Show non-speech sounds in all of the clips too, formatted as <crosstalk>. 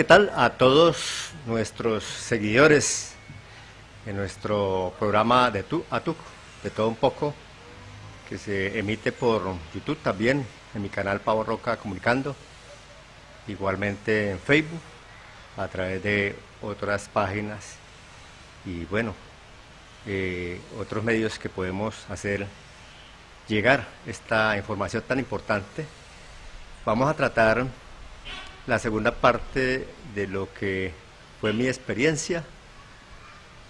¿qué tal? A todos nuestros seguidores en nuestro programa de Tu a de todo un poco, que se emite por YouTube también, en mi canal Pavo Roca Comunicando, igualmente en Facebook, a través de otras páginas y bueno, eh, otros medios que podemos hacer llegar esta información tan importante. Vamos a tratar la segunda parte de lo que fue mi experiencia,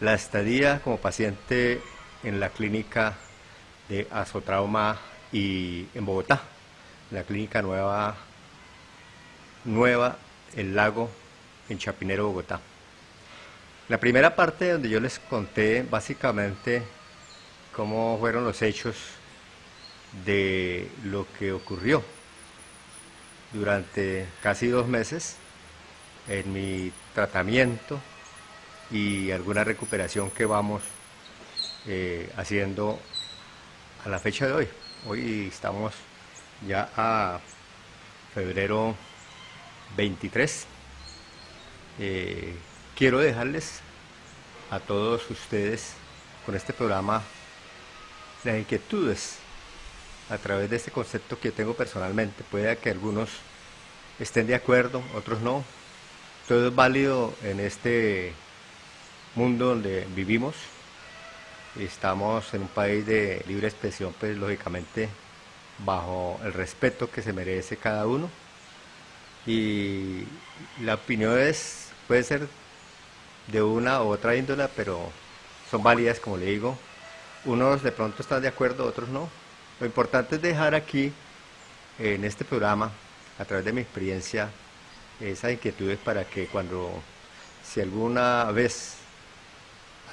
la estadía como paciente en la clínica de azotrauma y en Bogotá, la clínica nueva, nueva El Lago en Chapinero, Bogotá. La primera parte donde yo les conté básicamente cómo fueron los hechos de lo que ocurrió durante casi dos meses en mi tratamiento y alguna recuperación que vamos eh, haciendo a la fecha de hoy. Hoy estamos ya a febrero 23. Eh, quiero dejarles a todos ustedes con este programa las inquietudes a través de este concepto que tengo personalmente. Puede que algunos estén de acuerdo, otros no. Todo es válido en este mundo donde vivimos. Estamos en un país de libre expresión, pues lógicamente bajo el respeto que se merece cada uno. Y la opinión es, puede ser de una u otra índola, pero son válidas, como le digo. Unos de pronto están de acuerdo, otros no. Lo importante es dejar aquí, en este programa, a través de mi experiencia, esas inquietudes para que cuando, si alguna vez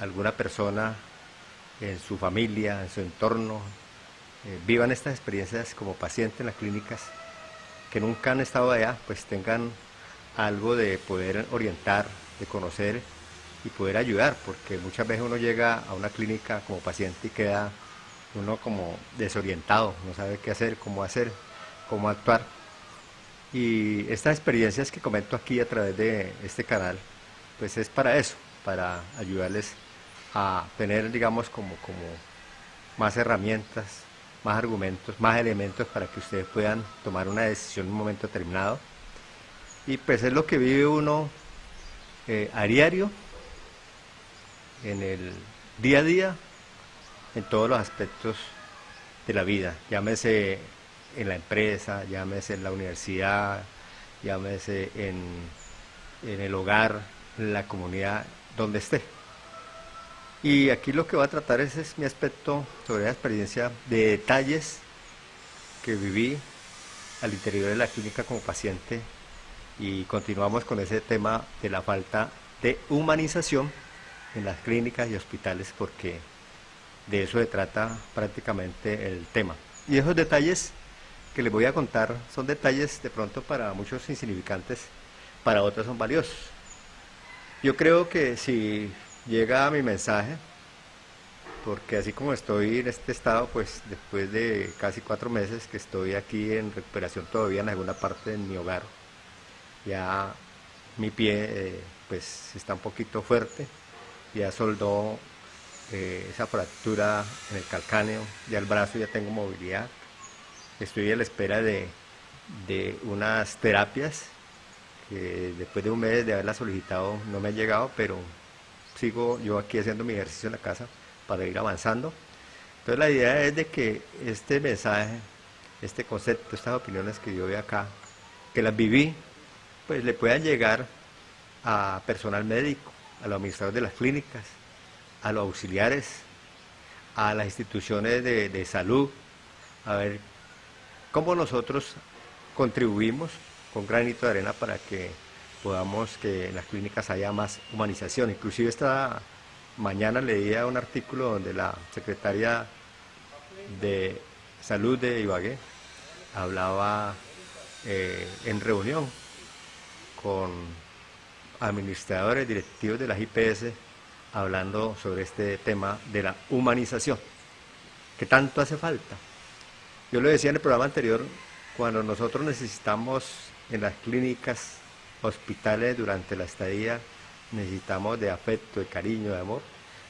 alguna persona en su familia, en su entorno, eh, vivan estas experiencias como paciente en las clínicas, que nunca han estado allá, pues tengan algo de poder orientar, de conocer y poder ayudar, porque muchas veces uno llega a una clínica como paciente y queda uno como desorientado, no sabe qué hacer, cómo hacer, cómo actuar. Y estas experiencias que comento aquí a través de este canal, pues es para eso, para ayudarles a tener, digamos, como, como más herramientas, más argumentos, más elementos para que ustedes puedan tomar una decisión en un momento determinado. Y pues es lo que vive uno eh, a diario, en el día a día, en todos los aspectos de la vida, llámese en la empresa, llámese en la universidad, llámese en, en el hogar, en la comunidad, donde esté. Y aquí lo que voy a tratar es, es mi aspecto sobre la experiencia de detalles que viví al interior de la clínica como paciente y continuamos con ese tema de la falta de humanización en las clínicas y hospitales porque de eso se trata prácticamente el tema. Y esos detalles que les voy a contar son detalles de pronto para muchos insignificantes, para otros son valiosos. Yo creo que si llega mi mensaje, porque así como estoy en este estado, pues después de casi cuatro meses que estoy aquí en recuperación todavía en alguna parte de mi hogar, ya mi pie eh, pues está un poquito fuerte, ya soldó eh, esa fractura en el calcáneo, ya el brazo ya tengo movilidad. Estoy a la espera de, unas terapias que después de un mes de haberla solicitado no me ha llegado, pero sigo yo aquí haciendo mi ejercicio en la casa para ir avanzando. Entonces la idea es de que este mensaje, este concepto, estas opiniones que yo veo acá, que las viví, pues le puedan llegar a personal médico, a los administradores de las clínicas, a los auxiliares, a las instituciones de, salud, a ver cómo nosotros contribuimos con granito de arena para que podamos que en las clínicas haya más humanización. Inclusive esta mañana leía un artículo donde la secretaria de salud de Ibagué hablaba eh, en reunión con administradores directivos de las IPS hablando sobre este tema de la humanización, que tanto hace falta. Yo lo decía en el programa anterior, cuando nosotros necesitamos en las clínicas hospitales durante la estadía necesitamos de afecto, de cariño, de amor.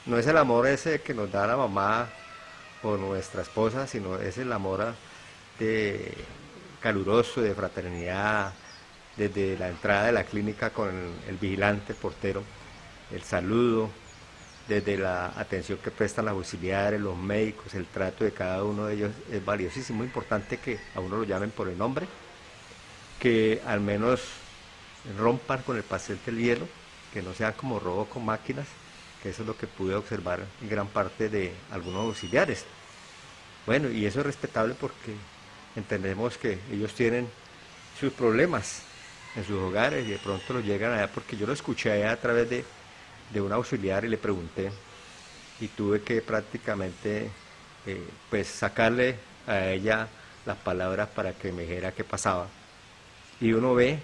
No es el amor ese que nos da la mamá o nuestra esposa, sino es el amor de caluroso, de fraternidad, desde la entrada de la clínica con el, vigilante, portero, el saludo, desde la atención que prestan los auxiliares, los médicos, el trato de cada uno de ellos es valiosísimo, importante que a uno lo llamen por el nombre, que al menos rompan con el pastel del hielo, que no sea como robo con máquinas, que eso es lo que pude observar en gran parte de algunos auxiliares. Bueno, y eso es respetable porque entendemos que ellos tienen sus problemas en sus hogares y de pronto los llegan allá porque yo lo escuché a través de, de un auxiliar y le pregunté y tuve que prácticamente eh, pues sacarle a ella las palabras para que me dijera qué pasaba. Y uno ve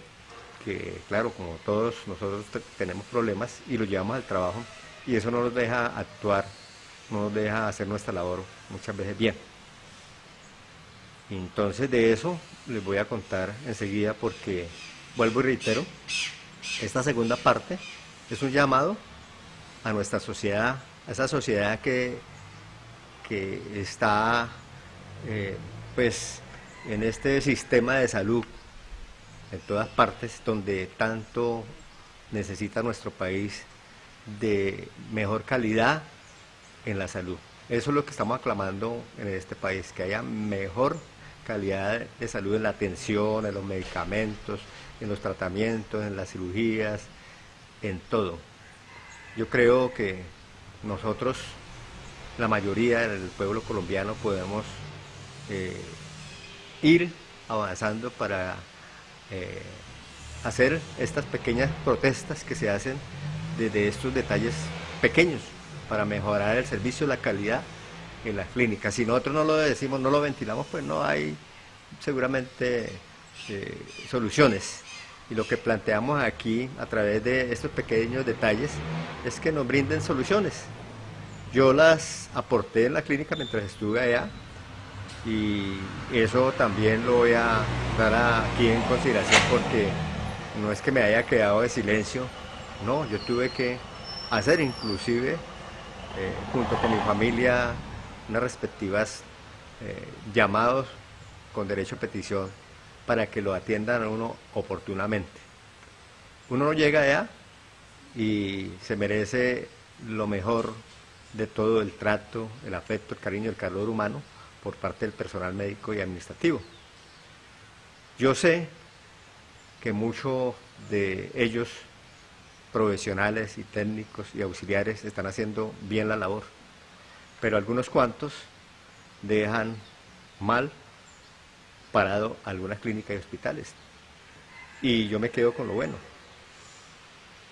que, claro, como todos nosotros tenemos problemas y los llevamos al trabajo y eso no nos deja actuar, no nos deja hacer nuestra labor muchas veces bien. Entonces de eso les voy a contar enseguida porque, vuelvo y reitero, esta segunda parte es un llamado a nuestra sociedad, a esa sociedad que, que está eh, pues en este sistema de salud en todas partes donde tanto necesita nuestro país de mejor calidad en la salud. Eso es lo que estamos aclamando en este país, que haya mejor calidad de salud en la atención, en los medicamentos, en los tratamientos, en las cirugías, en todo. Yo creo que nosotros, la mayoría del pueblo colombiano, podemos eh, ir avanzando para eh, hacer estas pequeñas protestas que se hacen desde estos detalles pequeños para mejorar el servicio, la calidad en las clínicas. Si nosotros no lo decimos, no lo ventilamos, pues no hay seguramente eh, soluciones. Y lo que planteamos aquí a través de estos pequeños detalles es que nos brinden soluciones. Yo las aporté en la clínica mientras estuve allá y eso también lo voy a dar aquí en consideración porque no es que me haya quedado de silencio, no, yo tuve que hacer inclusive eh, junto con mi familia unas respectivas eh, llamados con derecho a petición para que lo atiendan a uno oportunamente. Uno no llega allá y se merece lo mejor de todo el trato, el afecto, el cariño, el calor humano por parte del personal médico y administrativo. Yo sé que muchos de ellos, profesionales y técnicos y auxiliares, están haciendo bien la labor, pero algunos cuantos dejan mal parado algunas clínicas y hospitales. Y yo me quedo con lo bueno.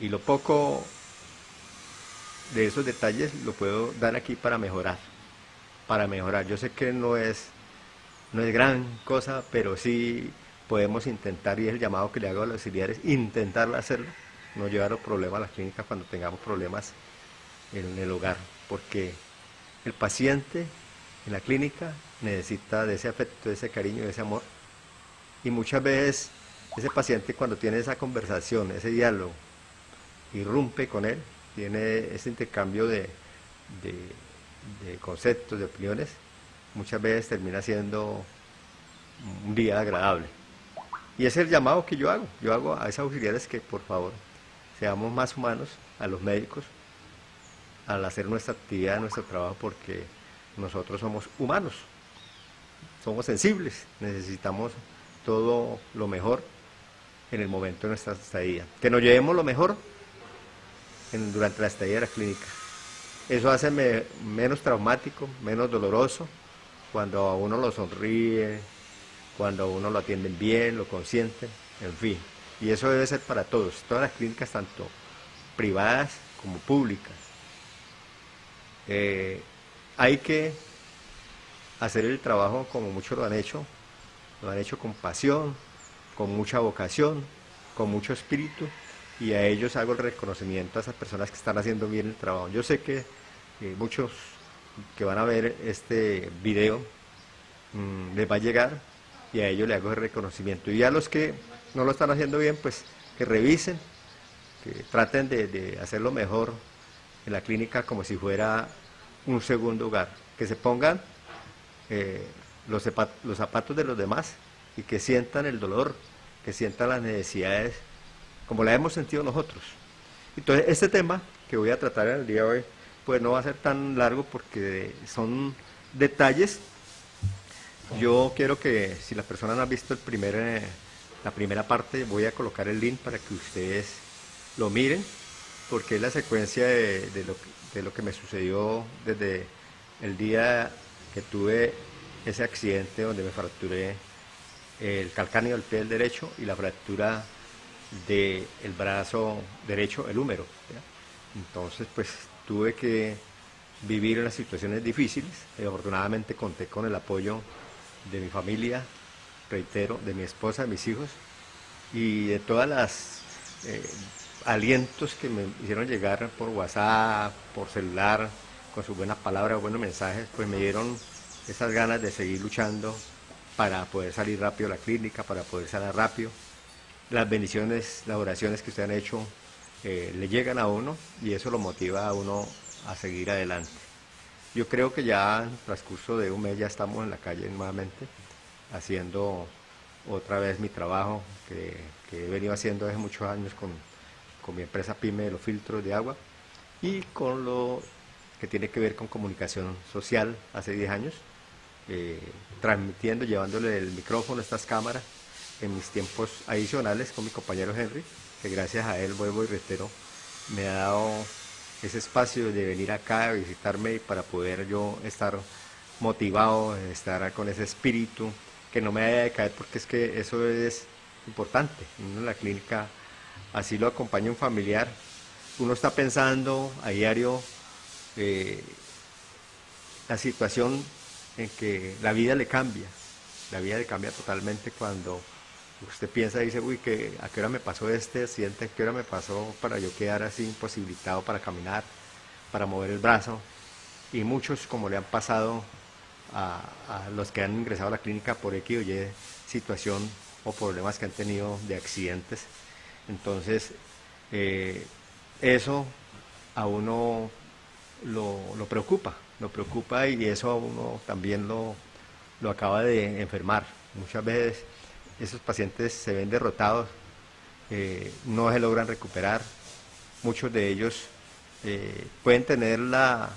Y lo poco de esos detalles lo puedo dar aquí para mejorar para mejorar. Yo sé que no es, no es gran cosa, pero sí podemos intentar, y es el llamado que le hago a los auxiliares, intentar hacerlo, no llevar los problemas a las clínicas cuando tengamos problemas en el hogar, porque el paciente en la clínica necesita de ese afecto, de ese cariño, de ese amor, y muchas veces ese paciente cuando tiene esa conversación, ese diálogo, irrumpe con él, tiene ese intercambio de conceptos, de opiniones, muchas veces termina siendo un día agradable. Y es el llamado que yo hago. Yo hago a esos auxiliares que por favor seamos más humanos, a los médicos, al hacer nuestra actividad, nuestro trabajo, porque nosotros somos humanos, somos sensibles, necesitamos todo lo mejor en el momento de nuestra estadía. Que nos llevemos lo mejor durante la estadía de la clínica. Eso hace menos traumático, menos doloroso, cuando a uno lo sonríe, cuando a uno lo atienden bien, lo consienten, en fin. Y eso debe ser para todos, todas las clínicas, tanto privadas como públicas. Eh, hay que hacer el trabajo como muchos lo han hecho, lo han hecho con pasión, con mucha vocación, con mucho espíritu, y a ellos hago el reconocimiento a esas personas que están haciendo bien el trabajo. Yo sé que muchos que van a ver este video mm, les va a llegar y a ellos le hago el reconocimiento. Y a los que no lo están haciendo bien, pues que revisen, que traten de, hacerlo mejor en la clínica como si fuera un segundo hogar, que se pongan eh, los, zapatos de los demás y que sientan el dolor, que sientan las necesidades como las hemos sentido nosotros. Entonces, este tema que voy a tratar en el día de hoy, pues no va a ser tan largo porque son detalles. Yo quiero que si las personas no han visto el primer, eh, la primera parte, voy a colocar el link para que ustedes lo miren, porque es la secuencia de, lo, de lo que me sucedió desde el día que tuve ese accidente donde me fracturé el calcáneo del pie derecho y la fractura del brazo derecho, el húmero. Entonces, pues tuve que vivir unas situaciones difíciles. y afortunadamente conté con el apoyo de mi familia, reitero, de mi esposa, de mis hijos y de todas las eh, alientos que me hicieron llegar por WhatsApp, por celular, con sus buenas palabras, buenos mensajes, pues me dieron esas ganas de seguir luchando para poder salir rápido a la clínica, para poder salir rápido. Las bendiciones, las oraciones que ustedes han hecho eh, le llegan a uno y eso lo motiva a uno a seguir adelante. Yo creo que ya en el transcurso de un mes ya estamos en la calle nuevamente haciendo otra vez mi trabajo que, he venido haciendo hace muchos años con, con mi empresa PYME de los filtros de agua y con lo que tiene que ver con comunicación social hace 10 años, eh, transmitiendo, llevándole el micrófono a estas cámaras en mis tiempos adicionales con mi compañero Henry, que gracias a él, vuelvo y reitero, me ha dado ese espacio de venir acá a visitarme para poder yo estar motivado, estar con ese espíritu, que no me haya de caer porque es que eso es importante. la clínica así lo acompaña un familiar, uno está pensando a diario eh, la situación en que la vida le cambia, la vida le cambia totalmente cuando usted piensa y dice, uy, que ¿a qué hora me pasó este accidente? ¿A qué hora me pasó para yo quedar así imposibilitado para caminar, para mover el brazo? Y muchos, como le han pasado a, los que han ingresado a la clínica por X o Y situación o problemas que han tenido de accidentes. Entonces, eh, eso a uno lo, preocupa, lo preocupa y eso a uno también lo, lo acaba de enfermar. Muchas veces esos pacientes se ven derrotados, eh, no se logran recuperar, muchos de ellos eh, pueden tener la,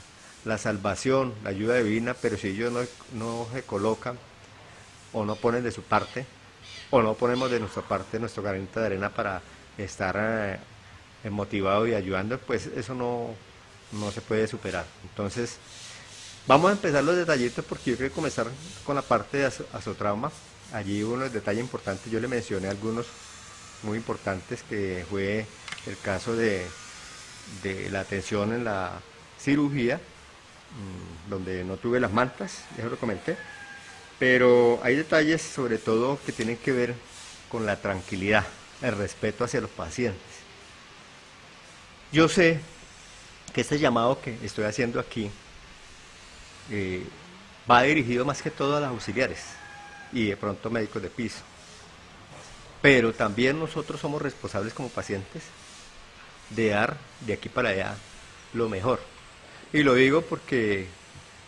salvación, la ayuda divina, pero si ellos no, se colocan o no ponen de su parte, o no ponemos de nuestra parte nuestro granito de arena para estar eh, motivados y ayudando, pues eso no, no se puede superar. Entonces, vamos a empezar los detallitos porque yo quiero comenzar con la parte de azotrauma. Allí hubo unos detalles importantes, yo le mencioné algunos muy importantes, que fue el caso de, la atención en la cirugía, mm, donde no tuve las mantas, ya lo comenté, pero hay detalles sobre todo que tienen que ver con la tranquilidad, el respeto hacia los pacientes. Yo sé que este llamado que estoy haciendo aquí eh, va dirigido más que todo a las auxiliares, y de pronto médicos de piso. Pero también nosotros somos responsables como pacientes de dar de aquí para allá lo mejor. Y lo digo porque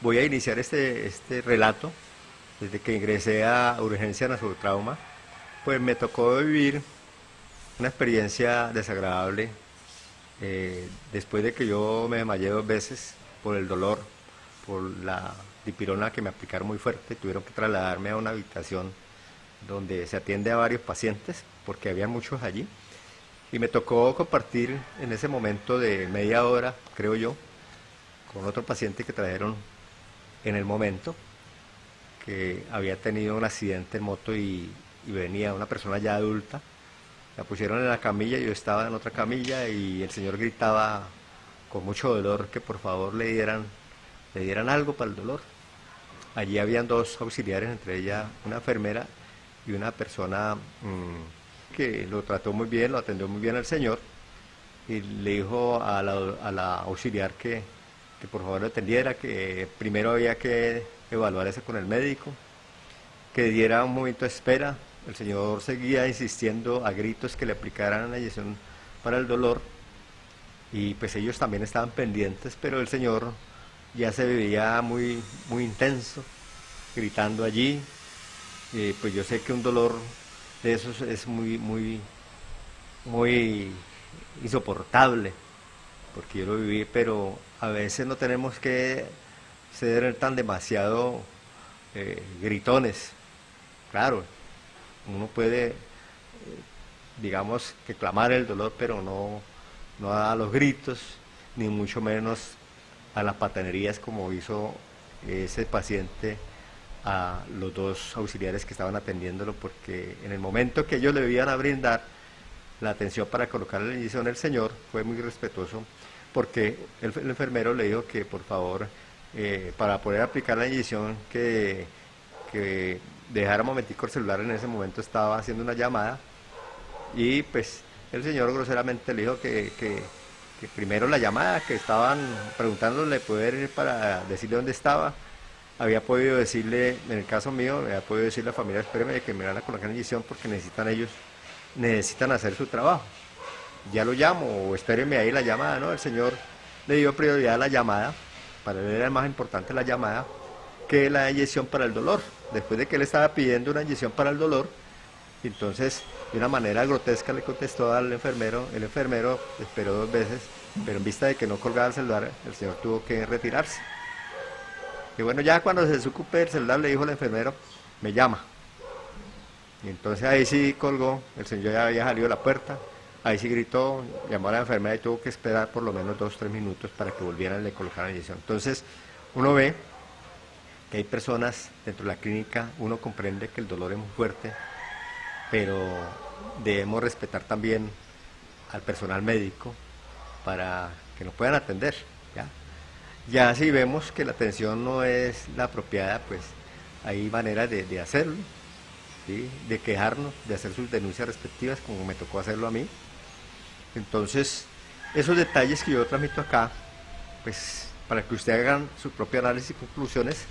voy a iniciar este, este relato desde que ingresé a urgencia trauma pues me tocó vivir una experiencia desagradable eh, después de que yo me desmayé dos veces por el dolor, por la dipirona que me aplicaron muy fuerte, tuvieron que trasladarme a una habitación donde se atiende a varios pacientes, porque había muchos allí, y me tocó compartir en ese momento de media hora, creo yo, con otro paciente que trajeron en el momento, que había tenido un accidente en moto y, y venía una persona ya adulta, la pusieron en la camilla, yo estaba en otra camilla y el señor gritaba con mucho dolor que por favor le dieran, le dieran algo para el dolor. Allí habían dos auxiliares, entre ellas una enfermera y una persona mm, que lo trató muy bien, lo atendió muy bien al señor y le dijo a la, auxiliar que, por favor lo atendiera, que primero había que evaluar eso con el médico, que diera un momento de espera, el señor seguía insistiendo a gritos que le aplicaran la inyección para el dolor y pues ellos también estaban pendientes, pero el señor ya se veía muy, muy intenso, gritando allí. pues yo sé que un dolor de esos es muy, muy, muy insoportable, porque yo lo viví, pero a veces no tenemos que ser tan demasiado eh, gritones. Claro, uno puede, eh, digamos, que clamar el dolor, pero no, no a los gritos, ni mucho menos a las patanerías como hizo ese paciente a los dos auxiliares que estaban atendiéndolo, porque en el momento que ellos le iban a brindar la atención para colocarle la inyección, el señor fue muy respetuoso, porque el, enfermero le dijo que por favor, eh, para poder aplicar la inyección, que, que dejara un momentico el celular, en ese momento estaba haciendo una llamada, y pues el señor groseramente le dijo que, que, primero la llamada, que estaban preguntándole poder ir para decirle dónde estaba, había podido decirle, en el caso mío, había podido decirle a la familia, espéreme que me van a colocar en inyección porque necesitan ellos, necesitan hacer su trabajo. Ya lo llamo, o espéreme ahí la llamada, ¿no? El señor le dio prioridad a la llamada, para él era más importante la llamada que la inyección para el dolor. Después de que él estaba pidiendo una inyección para el dolor, entonces de una manera grotesca le contestó al enfermero, el enfermero esperó dos veces, pero en vista de que no colgaba el celular, el señor tuvo que retirarse. Y bueno, ya cuando se desocupe el celular le dijo al enfermero, me llama. Y entonces ahí sí colgó, el señor ya había salido de la puerta, ahí sí gritó, llamó a la enfermera y tuvo que esperar por lo menos dos tres minutos para que volvieran y le colocaran la inyección. Entonces uno ve que hay personas dentro de la clínica, uno comprende que el dolor es muy fuerte, pero debemos respetar también al personal médico para que nos puedan atender. ¿ya? ya si vemos que la atención no es la apropiada, pues hay maneras de, hacerlo, de quejarnos, de hacer sus denuncias respectivas, como me tocó hacerlo a mí. Entonces, esos detalles que yo transmito acá, pues para que usted hagan su propio análisis y conclusiones,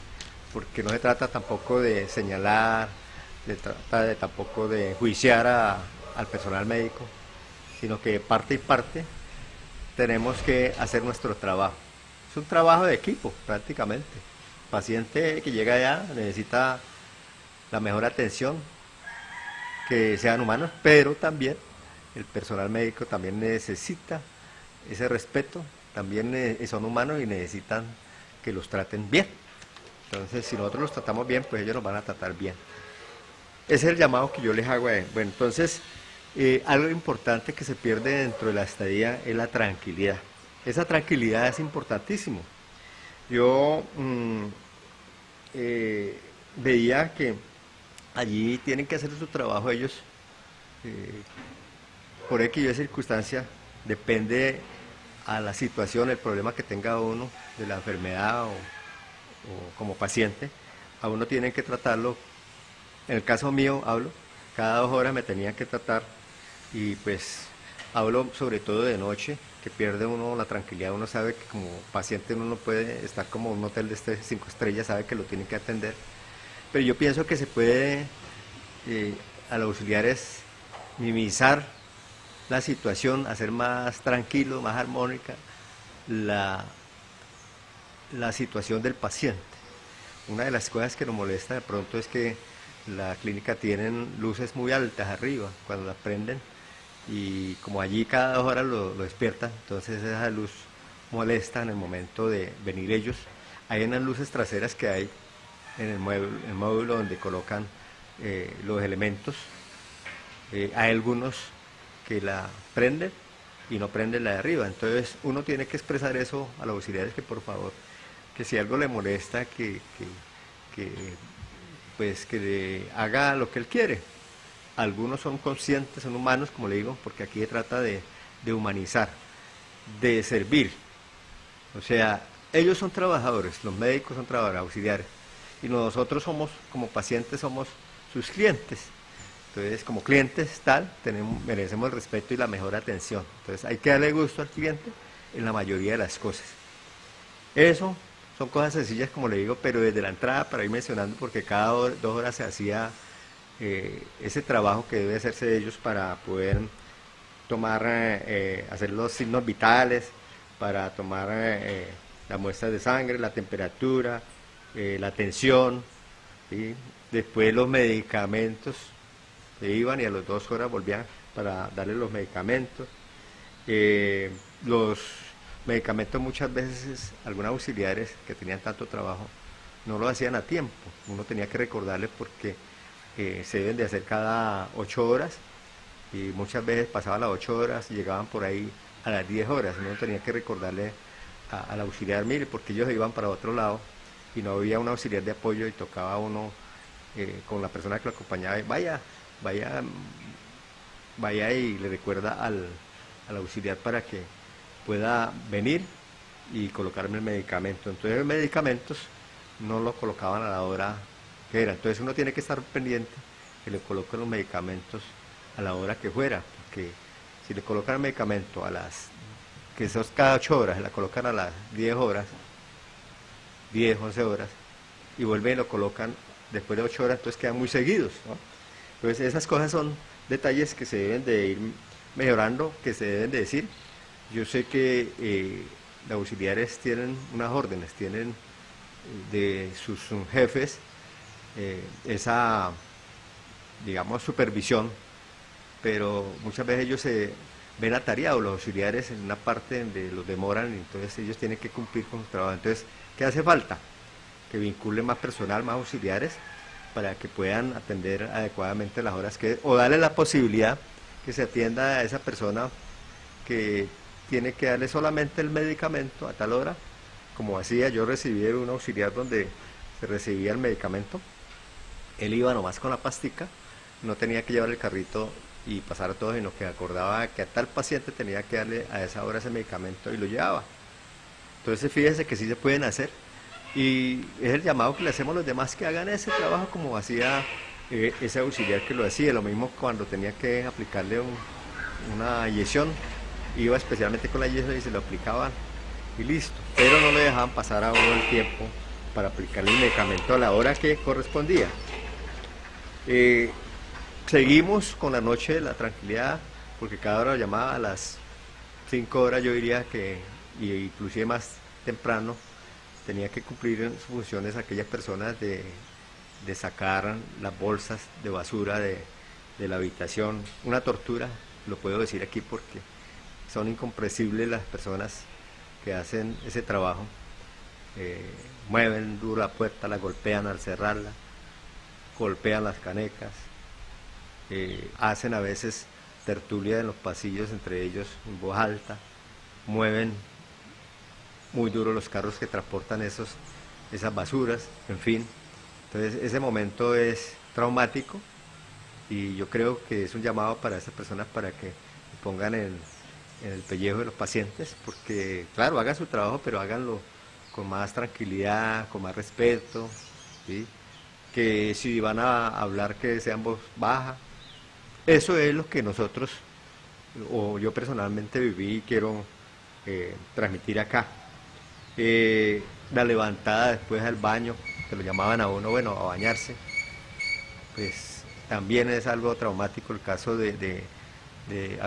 porque no se trata tampoco de señalar, de trata de tampoco de juiciar al personal médico, sino que parte y parte tenemos que hacer nuestro trabajo. Es un trabajo de equipo prácticamente. El paciente que llega allá necesita la mejor atención, que sean humanos, pero también el personal médico también necesita ese respeto, también son humanos y necesitan que los traten bien. Entonces, si nosotros los tratamos bien, pues ellos nos van a tratar bien. Ese es el llamado que yo les hago a él. Bueno, entonces, eh, algo importante que se pierde dentro de la estadía es la tranquilidad. Esa tranquilidad es importantísimo. Yo mm, eh, veía que allí tienen que hacer su trabajo ellos, eh, por X y circunstancia, depende a la situación, el problema que tenga uno de la enfermedad o, o como paciente, a uno tienen que tratarlo en el caso mío hablo, cada dos horas me tenía que tratar y pues hablo sobre todo de noche, que pierde uno la tranquilidad, uno sabe que como paciente uno no puede estar como un hotel de este cinco estrellas, sabe que lo tiene que atender. Pero yo pienso que se puede eh, a los auxiliares minimizar la situación, hacer más tranquilo, más armónica la, la situación del paciente. Una de las cosas que nos molesta de pronto es que la clínica tienen luces muy altas arriba cuando las prenden y como allí cada dos horas lo, despiertan, entonces esa luz molesta en el momento de venir ellos. Hay unas luces traseras que hay en el módulo, donde colocan eh, los elementos. Eh, hay algunos que la prenden y no prenden la de arriba. Entonces uno tiene que expresar eso a los auxiliares que por favor, que si algo le molesta, que, que pues que haga lo que él quiere. Algunos son conscientes, son humanos, como le digo, porque aquí se trata de, humanizar, de servir. O sea, ellos son trabajadores, los médicos son trabajadores auxiliares, y nosotros somos, como pacientes, somos sus clientes. Entonces, como clientes tal, tenemos, merecemos el respeto y la mejor atención. Entonces, hay que darle gusto al cliente en la mayoría de las cosas. Eso son cosas sencillas, como le digo, pero desde la entrada, para ir mencionando, porque cada dos horas se hacía eh, ese trabajo que debe hacerse ellos para poder tomar, hacer los signos vitales, para tomar la muestra de sangre, la temperatura, la tensión, después los medicamentos, se iban y a las dos horas volvían para darle los medicamentos. los medicamentos muchas veces, algunos auxiliares que tenían tanto trabajo, no lo hacían a tiempo. Uno tenía que recordarles porque eh, se deben de hacer cada ocho horas y muchas veces pasaban las ocho horas y llegaban por ahí a las diez horas. Uno tenía que recordarle al auxiliar, mire, porque ellos iban para otro lado y no había un auxiliar de apoyo y tocaba uno eh, con la persona que lo acompañaba, vaya, vaya, vaya y le recuerda al, al auxiliar para que pueda venir y colocarme el medicamento. Entonces los medicamentos no lo colocaban a la hora que era. Entonces uno tiene que estar pendiente que le coloquen los medicamentos a la hora que fuera, porque si le colocan el medicamento a las, que es cada 8 horas, la colocan a las 10 horas, 10, 11 horas, y vuelven y lo colocan después de 8 horas, entonces quedan muy seguidos. Entonces esas cosas son detalles que se deben de ir mejorando, que se deben de decir, yo sé que eh, los auxiliares tienen unas órdenes, tienen de sus jefes eh, esa, digamos, supervisión, pero muchas veces ellos se ven atareados, los auxiliares, en una parte donde los demoran, y entonces ellos tienen que cumplir con su trabajo. Entonces, ¿qué hace falta? Que vinculen más personal, más auxiliares, para que puedan atender adecuadamente las horas que... o darle la posibilidad que se atienda a esa persona que tiene que darle solamente el medicamento a tal hora, como hacía, yo recibí un auxiliar donde se recibía el medicamento, él iba nomás con la pastica, no tenía que llevar el carrito y pasar todo, sino que acordaba que a tal paciente tenía que darle a esa hora ese medicamento y lo llevaba. Entonces fíjense que sí se pueden hacer y es el llamado que le hacemos a los demás que hagan ese trabajo como hacía eh, ese auxiliar que lo hacía, lo mismo cuando tenía que aplicarle una inyección iba especialmente con la yeso y se lo aplicaban y listo. Pero no le dejaban pasar a uno el tiempo para aplicarle el medicamento a la hora que correspondía. Eh, seguimos con la noche de la tranquilidad, porque cada hora llamaba a las 5 horas, yo diría que, y inclusive más temprano, tenía que cumplir sus funciones aquellas personas de, sacar las bolsas de basura de la habitación. Una tortura, lo puedo decir aquí porque son incomprensibles las personas que hacen ese trabajo. Eh, mueven duro la puerta, la golpean al cerrarla, golpean las canecas, eh, hacen a veces tertulia en los pasillos entre ellos en voz alta, mueven muy duro los carros que transportan esos, esas basuras, en fin. Entonces ese momento es traumático y yo creo que es un llamado para esas personas para que pongan en en el pellejo de los pacientes, porque claro, hagan su trabajo, pero háganlo con más tranquilidad, con más respeto, que si van a hablar que sean voz baja. Eso es lo que nosotros, o yo personalmente viví y quiero eh, transmitir acá. Eh, la levantada después del baño, que lo llamaban a uno, bueno, a bañarse, pues también es algo traumático el caso de, de, de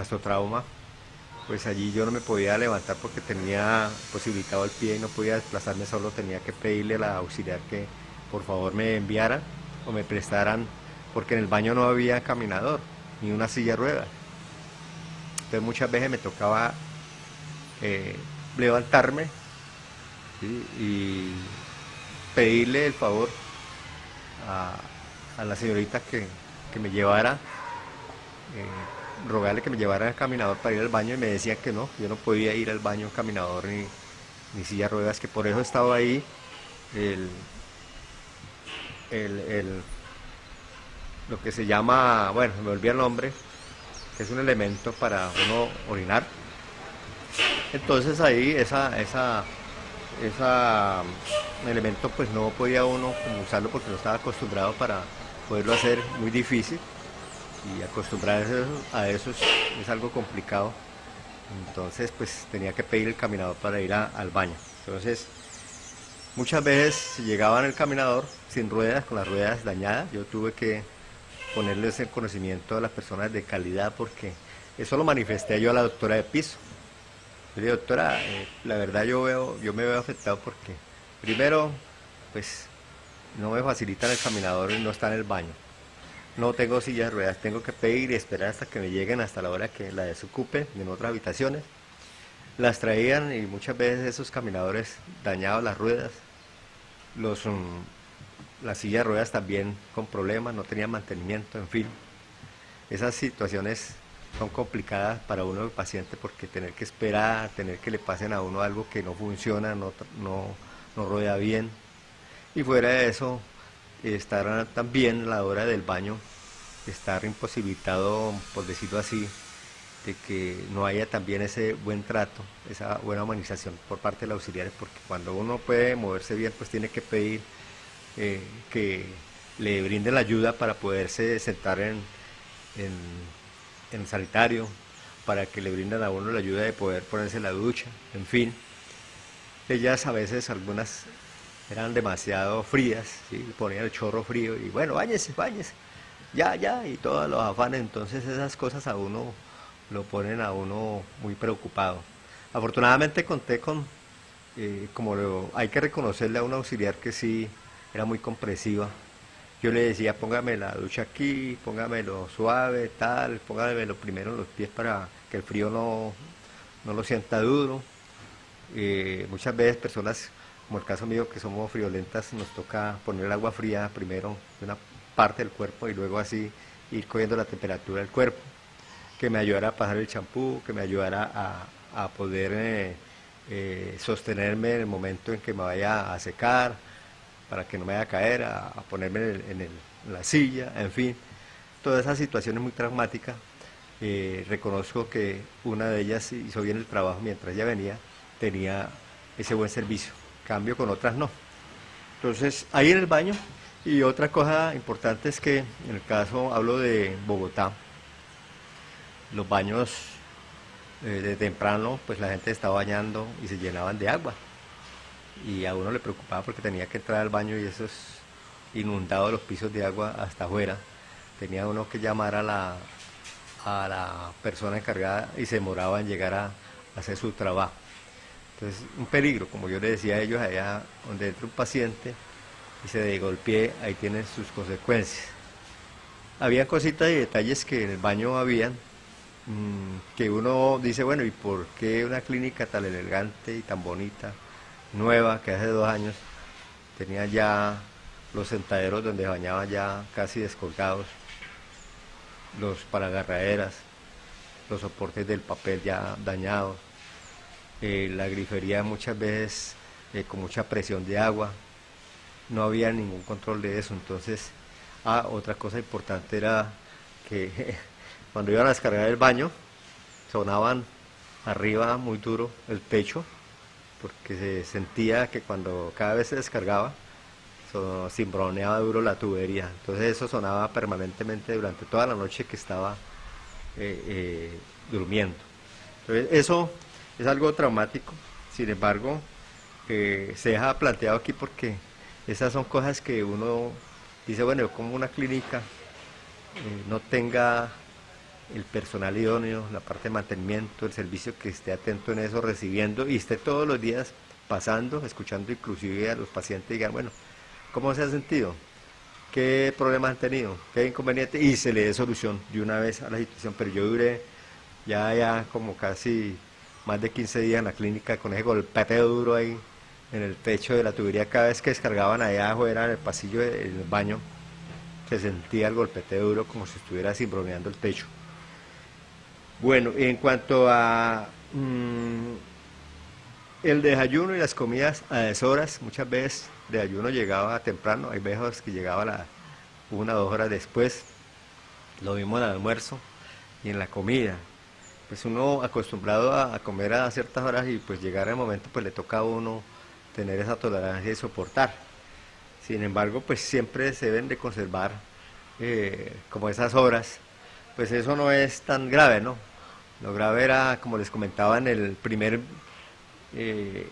pues allí yo no me podía levantar porque tenía posibilitado el pie y no podía desplazarme solo, tenía que pedirle a la auxiliar que por favor me enviara o me prestaran, porque en el baño no había caminador, ni una silla de ruedas. Entonces muchas veces me tocaba eh, levantarme y pedirle el favor a, la señorita que, me llevara. Eh, rogarle que me llevara al caminador para ir al baño y me decía que no, yo no podía ir al baño caminador ni, ni silla ruedas, que por eso estaba ahí el, el, lo que se llama, bueno, me olvidé el nombre, que es un elemento para uno orinar. Entonces ahí esa, esa, esa elemento pues no podía uno usarlo porque no estaba acostumbrado para poderlo hacer muy difícil y acostumbrarse a eso es, algo complicado. Entonces, pues tenía que pedir el caminador para ir al baño. Entonces, muchas veces llegaba en el caminador sin ruedas, con las ruedas dañadas. Yo tuve que ponerles el conocimiento a las personas de calidad, porque eso lo manifesté yo a la doctora de piso. Le dije, doctora, eh, la verdad yo, veo, yo me veo afectado porque, primero, pues no me facilitan el caminador y no está en el baño. No tengo sillas de ruedas, tengo que pedir y esperar hasta que me lleguen hasta la hora que la desocupen en otras habitaciones. Las traían y muchas veces esos caminadores dañaban las ruedas, los, um, las sillas de ruedas también con problemas, no tenían mantenimiento, en fin. Esas situaciones son complicadas para uno el paciente porque tener que esperar, tener que le pasen a uno algo que no funciona, no, no, no rueda bien. Y fuera de eso, estar también la hora del baño, estar imposibilitado, por decirlo así, de que no haya también ese buen trato, esa buena humanización por parte de los auxiliares, porque cuando uno puede moverse bien, pues tiene que pedir eh, que le brinden la ayuda para poderse sentar en, en, en, sanitario, para que le brinden a uno la ayuda de poder ponerse la ducha, en fin. Ellas a veces, algunas eran demasiado frías, ¿sí? ponían el chorro frío y bueno, bañese, bañese, ya, ya, y todos los afanes, entonces esas cosas a uno lo ponen a uno muy preocupado. Afortunadamente conté con, eh, como lo, hay que reconocerle a un auxiliar que sí era muy compresiva. Yo le decía, póngame la ducha aquí, póngamelo suave, tal, póngamelo primero en los pies para que el frío no, no lo sienta duro. Eh, muchas veces personas, como el caso mío, que somos friolentas, nos toca poner el agua fría primero de una parte del cuerpo y luego así ir cogiendo la temperatura del cuerpo que me ayudara a pasar el champú, que me ayudara a, poder eh, eh, sostenerme en el momento en que me vaya a secar, para que no me vaya a caer, a, ponerme en, la silla, en fin. Todas esas situaciones muy traumáticas. Eh, reconozco que una de ellas hizo bien el trabajo mientras ella venía, tenía ese buen servicio. Cambio con otras no. Entonces, ahí en el baño. Y otra cosa importante es que en el caso, hablo de Bogotá, los baños eh, de temprano, pues la gente estaba bañando y se llenaban de agua. Y a uno le preocupaba porque tenía que entrar al baño y esos inundados los pisos de agua hasta afuera. Tenía uno que llamar a la, a la persona encargada y se demoraba en llegar a, hacer su trabajo. Entonces, un peligro, como yo le decía a ellos, allá donde entra un paciente y se golpee, ahí tienen sus consecuencias. Había cositas y detalles que en el baño habían, Mm, que uno dice, bueno, ¿y por qué una clínica tan elegante y tan bonita, nueva, que hace dos años tenía ya los sentaderos donde bañaban ya casi descolgados, los paragarraderas, los soportes del papel ya dañados, eh, la grifería muchas veces eh, con mucha presión de agua, no había ningún control de eso, entonces, ah, otra cosa importante era que <laughs> Cuando iban a descargar el baño, sonaban arriba muy duro el techo, porque se sentía que cuando cada vez se descargaba, cimbroneaba duro la tubería. Entonces eso sonaba permanentemente durante toda la noche que estaba eh, durmiendo. Entonces eso es algo traumático, sin embargo, eh, se deja planteado aquí porque esas son cosas que uno dice, bueno, como una clínica no tenga el personal idóneo, la parte de mantenimiento, el servicio que esté atento en eso, recibiendo y esté todos los días pasando, escuchando inclusive a los pacientes y digan, bueno, ¿cómo se ha sentido? ¿Qué problemas han tenido? ¿Qué inconveniente? Y se le dé solución de una vez a la situación. Pero yo duré ya, ya como casi más de 15 días en la clínica con ese golpeteo duro ahí en el techo de la tubería. Cada vez que descargaban allá afuera en el pasillo del baño, se sentía el golpeteo duro como si estuviera cimbroneando el techo. Bueno, en cuanto a mm, el desayuno y las comidas a deshoras, muchas veces de ayuno llegaba temprano, hay veces que llegaba una o dos horas después, lo mismo en el almuerzo y en la comida. Pues uno acostumbrado a, comer a ciertas horas y pues llegar el momento pues le toca a uno tener esa tolerancia y soportar. Sin embargo, pues siempre se deben de conservar eh, como esas horas, pues eso no es tan grave, ¿no? Lo grave era, como les comentaba en el primer, eh,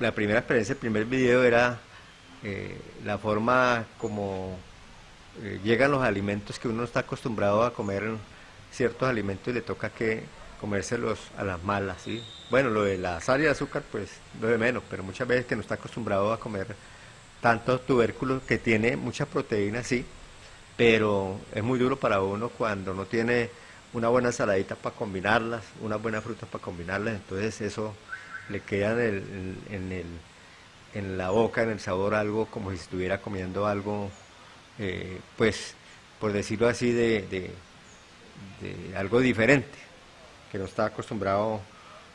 la primera experiencia, el primer video era eh, la forma como llegan los alimentos que uno está acostumbrado a comer ciertos alimentos y le toca que comérselos a las malas, ¿sí? Bueno, lo de la sal y el azúcar, pues lo de menos, pero muchas veces que no está acostumbrado a comer tantos tubérculos que tiene mucha proteína, sí, pero es muy duro para uno cuando no tiene una buena saladita para combinarlas, una buena fruta para combinarlas, entonces eso le queda en, el, en, la boca, en el sabor, algo como si estuviera comiendo algo, eh, pues, por decirlo así, de, algo diferente, que no está acostumbrado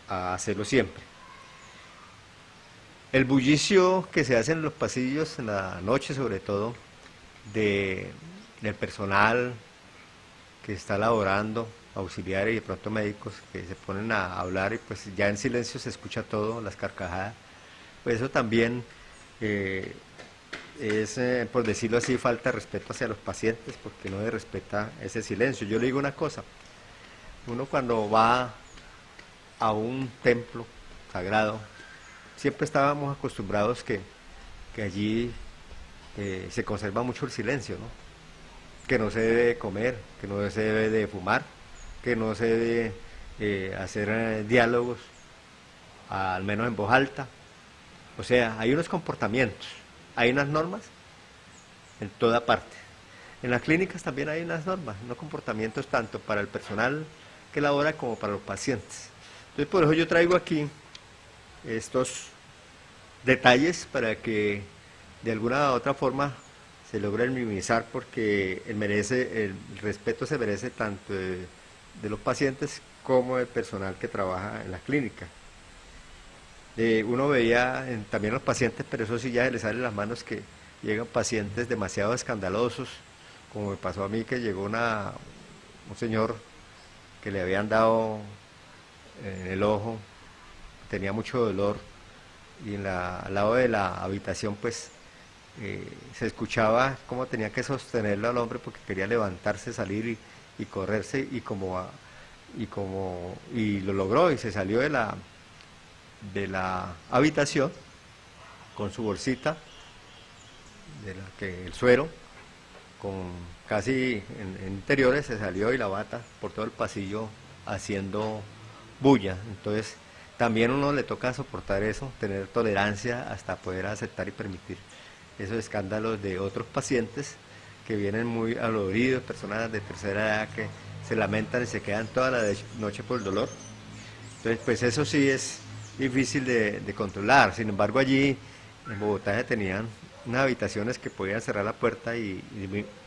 a hacerlo siempre. El bullicio que se hace en los pasillos, en la noche sobre todo, de, del personal que está laborando, auxiliares y de pronto médicos que se ponen a hablar y pues ya en silencio se escucha todo, las carcajadas, pues eso también eh, es, eh, por decirlo así, falta respeto hacia los pacientes porque no se respeta ese silencio. Yo le digo una cosa, uno cuando va a un templo sagrado, siempre estábamos acostumbrados que, allí eh, se conserva mucho el silencio, ¿no? que no se debe comer, que no se debe de fumar, que no se debe eh, hacer diálogos, al menos en voz alta. O sea, hay unos comportamientos, hay unas normas en toda parte. En las clínicas también hay unas normas, unos comportamientos tanto para el personal que labora como para los pacientes. Entonces, por eso yo traigo aquí estos detalles para que de alguna u otra forma se logre minimizar porque el, merece, el respeto se merece tanto de de los pacientes como el personal que trabaja en la clínica. Uno veía también los pacientes, pero eso sí ya le sale las manos que llegan pacientes demasiado escandalosos, como me pasó a mí que llegó una, un señor que le habían dado en el ojo, tenía mucho dolor y en la, al lado de la habitación pues eh, se escuchaba cómo tenía que sostenerlo al hombre porque quería levantarse, salir y y correrse y como y como y lo logró y se salió de la de la habitación con su bolsita de la que el suero con casi en, interiores se salió y la bata por todo el pasillo haciendo bulla entonces también uno le toca soportar eso tener tolerancia hasta poder aceptar y permitir esos escándalos de otros pacientes que vienen muy aloridos, personas de tercera edad que se lamentan y se quedan toda la noche por el dolor. Entonces, pues eso sí es difícil de, controlar. Sin embargo, allí en Bogotá se tenían unas habitaciones que podían cerrar la puerta y,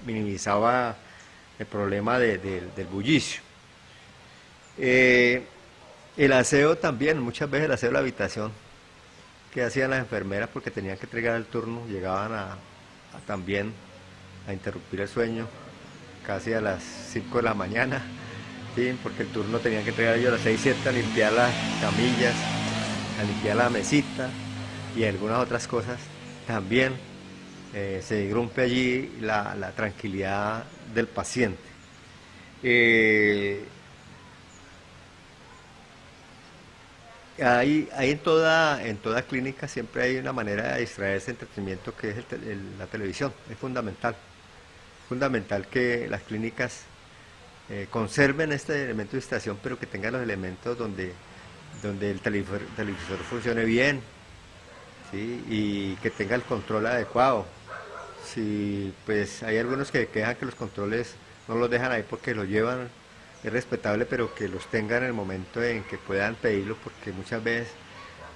minimizaba el problema del bullicio. Eh, el aseo también, muchas veces el aseo de la habitación que hacían las enfermeras porque tenían que entregar el turno, llegaban a también a interrumpir el sueño casi a las 5 de la mañana, ¿sí? porque el turno tenía que entregar yo a las 6, 7 a limpiar las camillas, a limpiar la mesita y algunas otras cosas. También eh, se irrumpe allí la, tranquilidad del paciente. Eh, hay, en, toda, en toda clínica siempre hay una manera de distraerse entretenimiento que es la televisión, es fundamental fundamental que las clínicas eh, conserven este elemento de distracción, pero que tengan los elementos donde, donde el televisor, funcione bien y que tenga el control adecuado. Si pues hay algunos que quejan que los controles no los dejan ahí porque los llevan, es respetable, pero que los tengan en el momento en que puedan pedirlo, porque muchas veces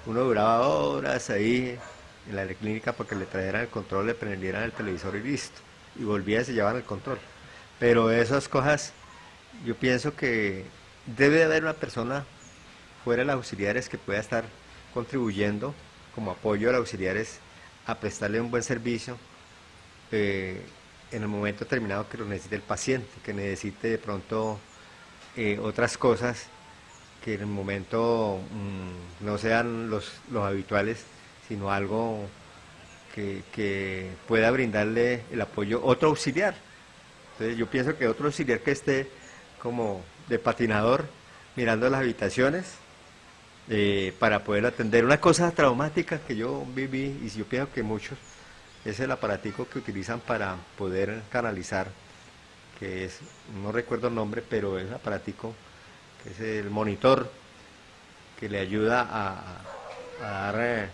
uno duraba horas ahí en la clínica porque le trajeran el control, le prendieran el televisor y listo y volvía y se llevaban el control. Pero esas cosas, yo pienso que debe de haber una persona fuera los auxiliares que pueda estar contribuyendo como apoyo a los auxiliares a prestarle un buen servicio eh, en el momento determinado que lo necesite el paciente, que necesite de pronto eh, otras cosas que en el momento mm, no sean los, los habituales, sino algo que, pueda brindarle el apoyo otro auxiliar. Entonces yo pienso que otro auxiliar que esté como de patinador mirando las habitaciones eh, para poder atender una cosa traumática que yo viví y yo pienso que muchos es el aparatico que utilizan para poder canalizar, que es, no recuerdo el nombre, pero es el aparatico, que es el monitor que le ayuda a, dar eh,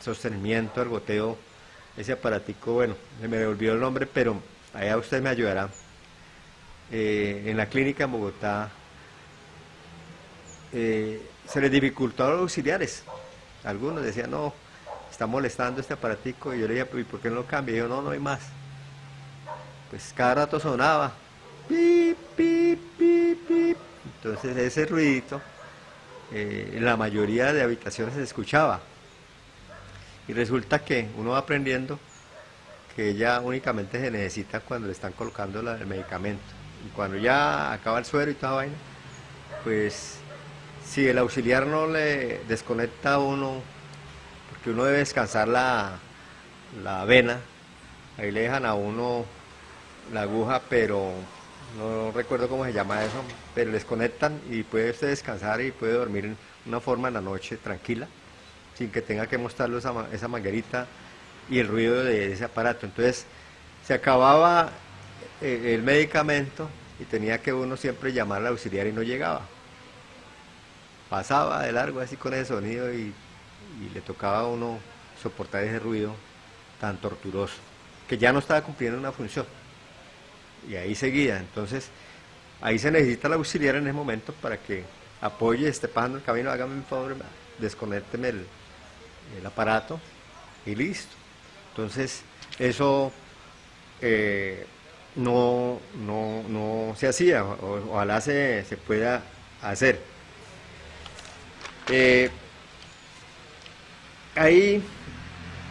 sostenimiento al goteo. Ese aparatico, bueno, se me olvidó el nombre, pero allá usted me ayudará. Eh, en la clínica en Bogotá se les dificultó a los auxiliares. Algunos decían, no, está molestando este aparatico. Y yo le dije, ¿y por qué no lo cambia? Y yo, no, no hay más. Pues cada rato sonaba. Pip, pip, pip, pip. Entonces ese ruidito eh, en la mayoría de habitaciones se escuchaba. Y resulta que uno va aprendiendo que ella únicamente se necesita cuando le están colocando el medicamento. Y cuando ya acaba el suero y toda vaina, pues si el auxiliar no le desconecta a uno, porque uno debe descansar la, la vena, ahí le dejan a uno la aguja, pero no recuerdo cómo se llama eso, pero les conectan y puede usted descansar y puede dormir en una forma en la noche tranquila, sin que tenga que mostrarle esa, esa manguerita y el ruido de ese aparato. Entonces, se acababa eh, el medicamento y tenía que uno siempre llamar al auxiliar y no llegaba. Pasaba de largo así con ese sonido y, le tocaba a uno soportar ese ruido tan torturoso, que ya no estaba cumpliendo una función y ahí seguía. Entonces, ahí se necesita el auxiliar en ese momento para que apoye, esté pasando el camino, hágame un favor, desconécteme el, aparato y listo. Entonces, eso eh, no, no, se hacía, o, ojalá se, se, pueda hacer. Eh, ahí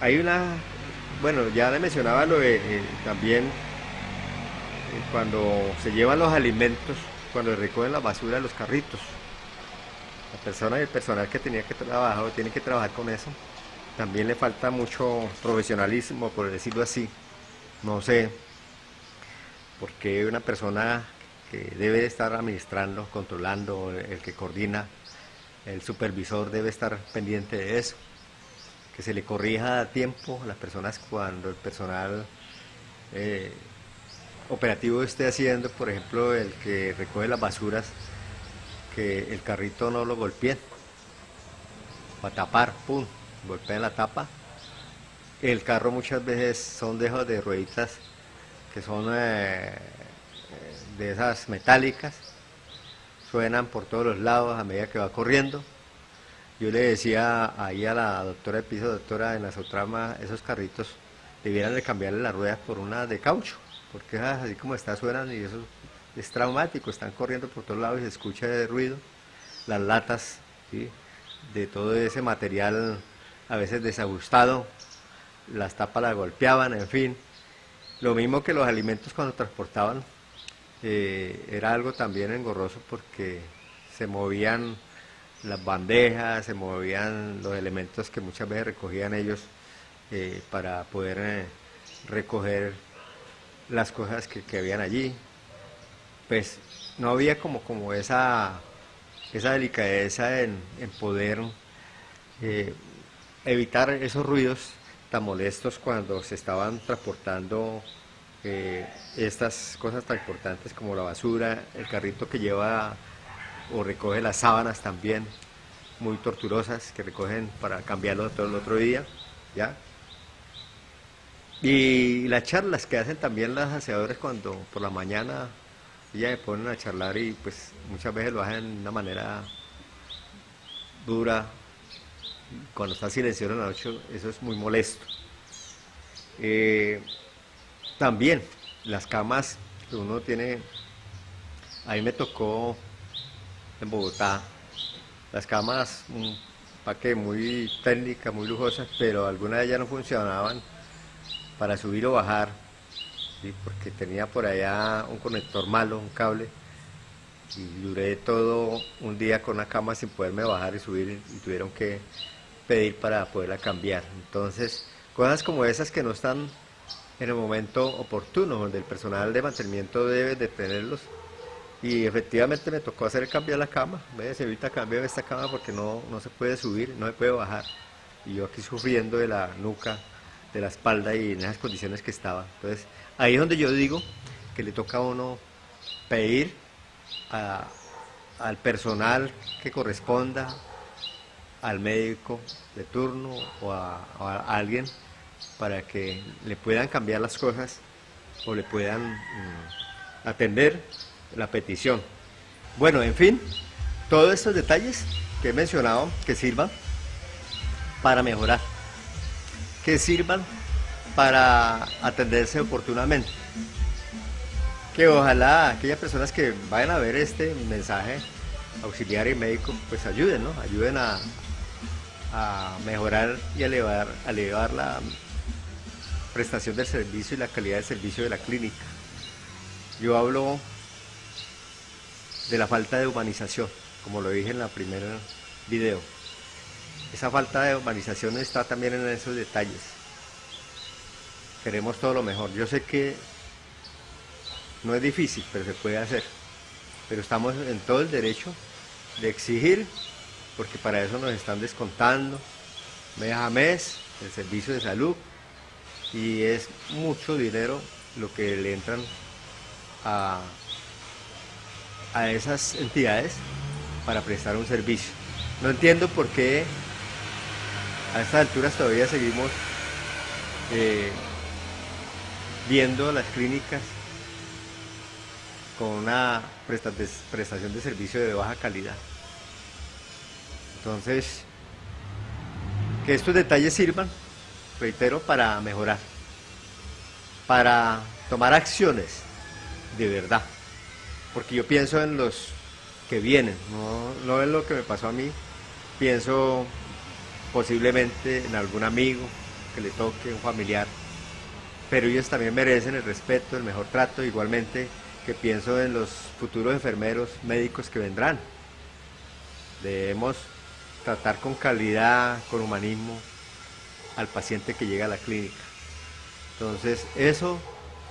hay una, bueno, ya le mencionaba lo de, eh, también cuando se llevan los alimentos, cuando recogen la basura de los carritos. La persona y el personal que tenía que trabajar tiene que trabajar con eso, también le falta mucho profesionalismo, por decirlo así. No sé, porque una persona que debe estar administrando, controlando, el que coordina, el supervisor debe estar pendiente de eso, que se le corrija a tiempo a las personas cuando el personal eh, operativo esté haciendo, por ejemplo, el que recoge las basuras, que el carrito no lo golpee, para tapar, pum, golpea la tapa. El carro muchas veces son dejos de rueditas que son eh, de esas metálicas, suenan por todos los lados a medida que va corriendo. Yo le decía ahí a la doctora de piso, doctora, en la Sotrama, esos carritos debieran de cambiarle las ruedas por una de caucho porque ah, así como está suenan y eso es traumático, están corriendo por todos lados y se escucha el ruido, las latas de todo ese material a veces desajustado, las tapas las golpeaban, en fin. Lo mismo que los alimentos cuando transportaban, eh, era algo también engorroso porque se movían las bandejas, se movían los elementos que muchas veces recogían ellos eh, para poder eh, recoger las cosas que, habían allí, pues no había como, como esa, esa delicadeza en, poder evitar esos ruidos tan molestos cuando se estaban transportando estas cosas tan importantes como la basura, el carrito que lleva o recoge las sábanas también, muy torturosas, que recogen para cambiarlo todo el otro día, ¿ya? Y las charlas que hacen también las aseadores cuando por la mañana ellas se ponen a charlar y pues muchas veces lo hacen de una manera dura. Cuando está silencioso en la noche, eso es muy molesto. Eh, también las camas que uno tiene, a mí me tocó en Bogotá, las camas, un paquete muy técnica, muy lujosas, pero algunas de ellas no funcionaban para subir o bajar, porque tenía por allá un conector malo, un cable, y duré todo un día con la cama sin poderme bajar y subir y tuvieron que pedir para poderla cambiar. Entonces, cosas como esas que no están en el momento oportuno, donde el personal de mantenimiento debe de tenerlos. Y efectivamente me tocó hacer cambiar la cama. se ahorita cambiar esta cama porque no, no se puede subir, no se puede bajar. Y yo aquí sufriendo de la nuca de la espalda y en esas condiciones que estaba. Entonces, ahí es donde yo digo que le toca a uno pedir al personal que corresponda, al médico de turno o a, alguien para que le puedan cambiar las cosas o le puedan mm, atender la petición. Bueno, en fin, todos estos detalles que he mencionado que sirvan para mejorar, que sirvan para atenderse oportunamente. Que ojalá aquellas personas que vayan a ver este mensaje auxiliar y médico, pues ayuden, ¿no? Ayuden a, mejorar y elevar, elevar la prestación del servicio y la calidad del servicio de la clínica. Yo hablo de la falta de humanización, como lo dije en la primera video. Esa falta de humanización está también en esos detalles. Queremos todo lo mejor. Yo sé que no es difícil, pero se puede hacer. Pero estamos en todo el derecho de exigir porque para eso nos están descontando mes a mes el servicio de salud y es mucho dinero lo que le entran a, a esas entidades para prestar un servicio. No entiendo por qué a estas alturas todavía seguimos eh, viendo las clínicas con una prestación de servicio de baja calidad. Entonces, que estos detalles sirvan, reitero, para mejorar, para tomar acciones de verdad. Porque yo pienso en los que vienen, no, no en lo que me pasó a mí, pienso posiblemente en algún amigo que le toque, un familiar, pero ellos también merecen el respeto, el mejor trato, igualmente que pienso en los futuros enfermeros, médicos que vendrán. Debemos tratar con calidad, con humanismo al paciente que llega a la clínica. Entonces, eso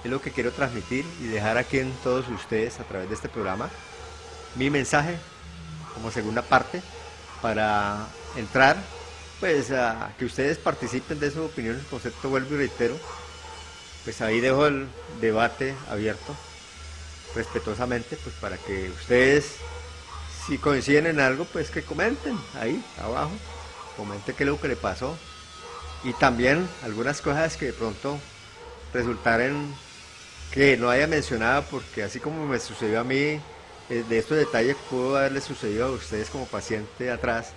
es lo que quiero transmitir y dejar aquí en todos ustedes a través de este programa mi mensaje como segunda parte para entrar pues a que ustedes participen de sus opiniones, concepto vuelvo y reitero, pues ahí dejo el debate abierto respetuosamente pues para que ustedes si coinciden en algo, pues que comenten ahí abajo, comenten qué es lo que le pasó. Y también algunas cosas que de pronto resultaren que no haya mencionado, porque así como me sucedió a mí, eh, de estos detalles pudo haberle sucedido a ustedes como paciente atrás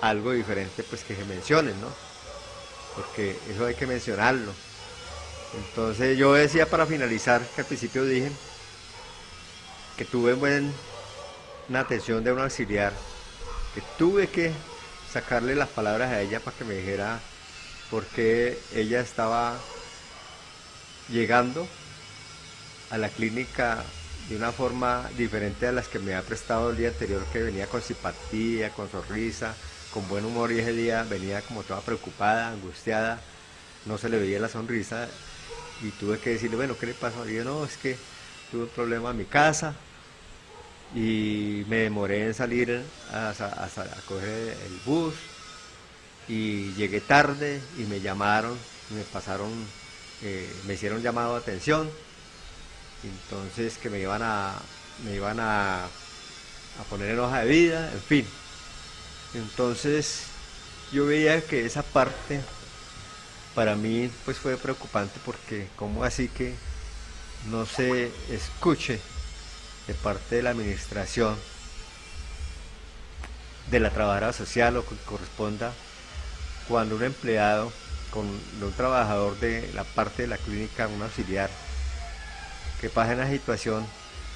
algo diferente, pues que se mencionen, ¿no? Porque eso hay que mencionarlo. Entonces yo decía para finalizar, que al principio dije que tuve buen una atención de un auxiliar que tuve que sacarle las palabras a ella para que me dijera por qué ella estaba llegando a la clínica de una forma diferente a las que me ha prestado el día anterior, que venía con simpatía, con sonrisa, con buen humor y ese día venía como toda preocupada, angustiada, no se le veía la sonrisa y tuve que decirle, bueno, ¿qué le pasó? Y yo, no, es que tuve un problema en mi casa, y me demoré en salir a, coger el bus y llegué tarde y me llamaron, me pasaron, eh, me hicieron llamado de atención, entonces que me iban a, me iban a, a poner en hoja de vida, en fin. Entonces yo veía que esa parte para mí pues fue preocupante porque como así que no se escuche de parte de la administración, de la trabajadora social o que corresponda, cuando un empleado con un trabajador de la parte de la clínica, un auxiliar, que pase en la situación,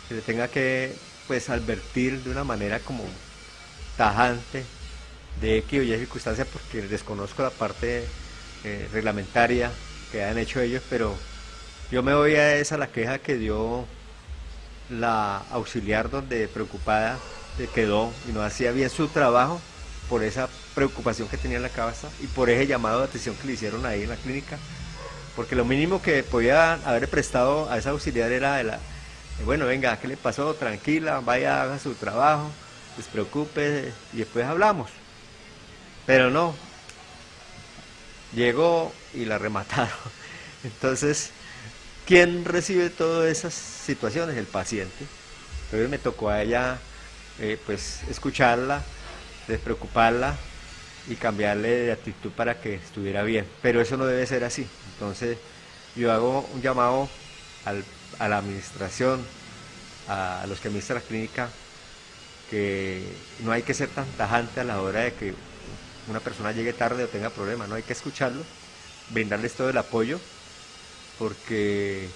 que le tenga que pues advertir de una manera como tajante de X o Y circunstancia porque desconozco la parte eh, reglamentaria que han hecho ellos, pero yo me voy a esa la queja que dio la auxiliar donde preocupada se quedó y no hacía bien su trabajo por esa preocupación que tenía en la cabeza y por ese llamado de atención que le hicieron ahí en la clínica. Porque lo mínimo que podía haber prestado a esa auxiliar era de la, bueno, venga, ¿qué le pasó? Tranquila, vaya, haga su trabajo, despreocupe y después hablamos. Pero no, llegó y la remataron. <laughs> Entonces, ¿quién recibe todas esas situaciones? El paciente. Entonces me tocó a ella eh, pues escucharla, despreocuparla y cambiarle de actitud para que estuviera bien. Pero eso no debe ser así. Entonces yo hago un llamado a la administración, a, los que administran la clínica, que no hay que ser tan tajante a la hora de que una persona llegue tarde o tenga problemas, no hay que escucharlo, brindarles todo el apoyo, porque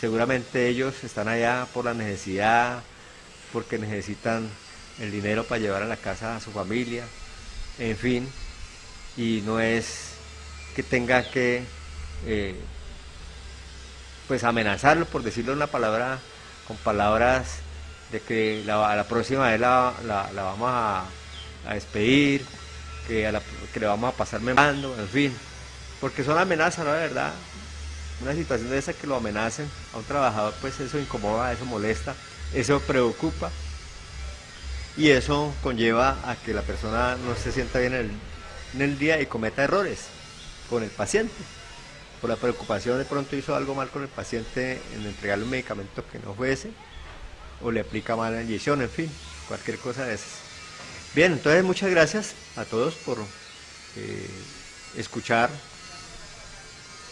seguramente ellos están allá por la necesidad, porque necesitan el dinero para llevar a la casa a su familia, en fin, y no es que tenga que eh, pues amenazarlo, por decirlo una palabra, con palabras de que la, la próxima vez la, vamos a, despedir, que, que le vamos a pasar memando, en fin, porque son amenazas, ¿no? De verdad, una situación de esa que lo amenacen a un trabajador, pues eso incomoda, eso molesta, eso preocupa y eso conlleva a que la persona no se sienta bien en el, día y cometa errores con el paciente. Por la preocupación de pronto hizo algo mal con el paciente en entregarle un medicamento que no fuese o le aplica mal la inyección, en fin, cualquier cosa de esas. Bien, entonces muchas gracias a todos por eh, escuchar.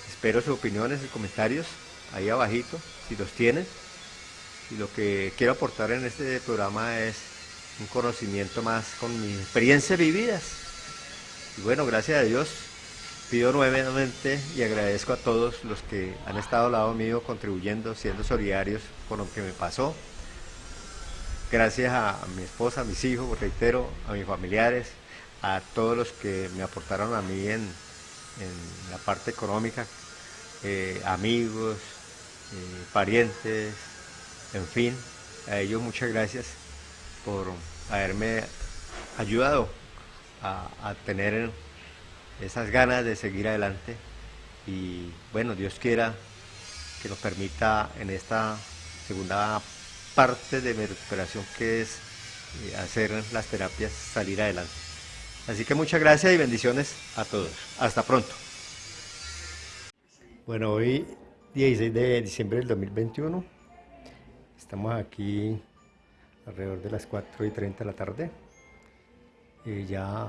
Espero sus opiniones y comentarios ahí abajito, si los tienen. Y lo que quiero aportar en este programa es un conocimiento más con mis experiencias vividas. Y bueno, gracias a Dios, pido nuevamente y agradezco a todos los que han estado al lado mío contribuyendo, siendo solidarios con lo que me pasó. Gracias a mi esposa, a mis hijos, reitero, a mis familiares, a todos los que me aportaron a mí en, la parte económica, eh, amigos, eh, parientes, en fin, a ellos muchas gracias por haberme ayudado a, tener esas ganas de seguir adelante y bueno, Dios quiera que nos permita en esta segunda parte de mi recuperación que es eh, hacer las terapias salir adelante. Así que muchas gracias y bendiciones a todos. Hasta pronto. Bueno, hoy 16 de diciembre del 2021 estamos aquí alrededor de las 4 y 30 de la tarde. Y ya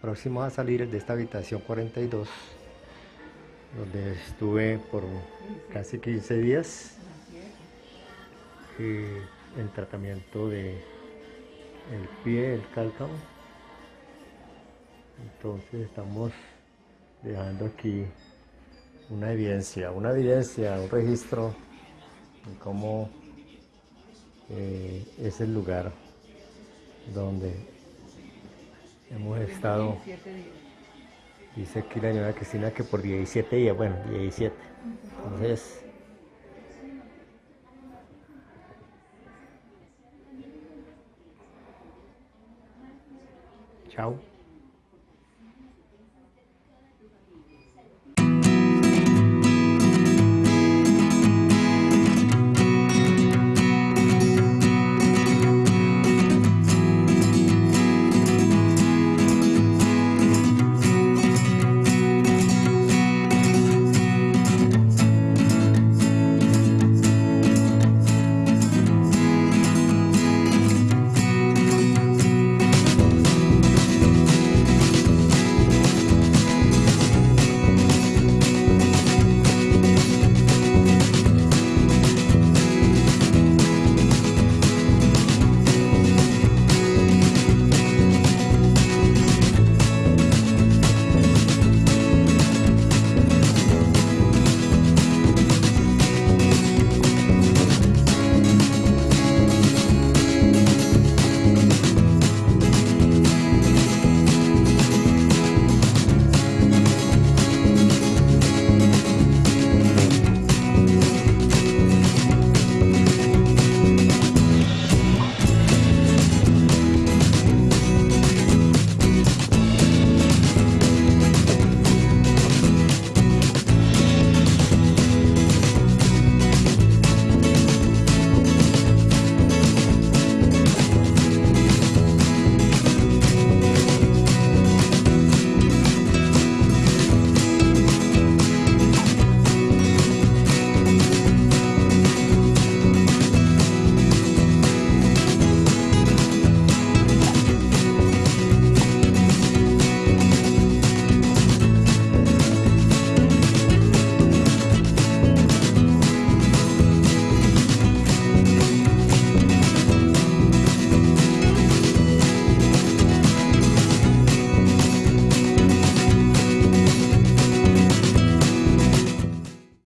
próximo a salir de esta habitación 42, donde estuve por casi 15 días en tratamiento de el pie, el cálcamo. Entonces estamos dejando aquí una evidencia, una evidencia, un registro de cómo eh, es el lugar donde hemos estado. Dice aquí la señora Cristina que por 17 días, bueno, 17. Entonces, chao.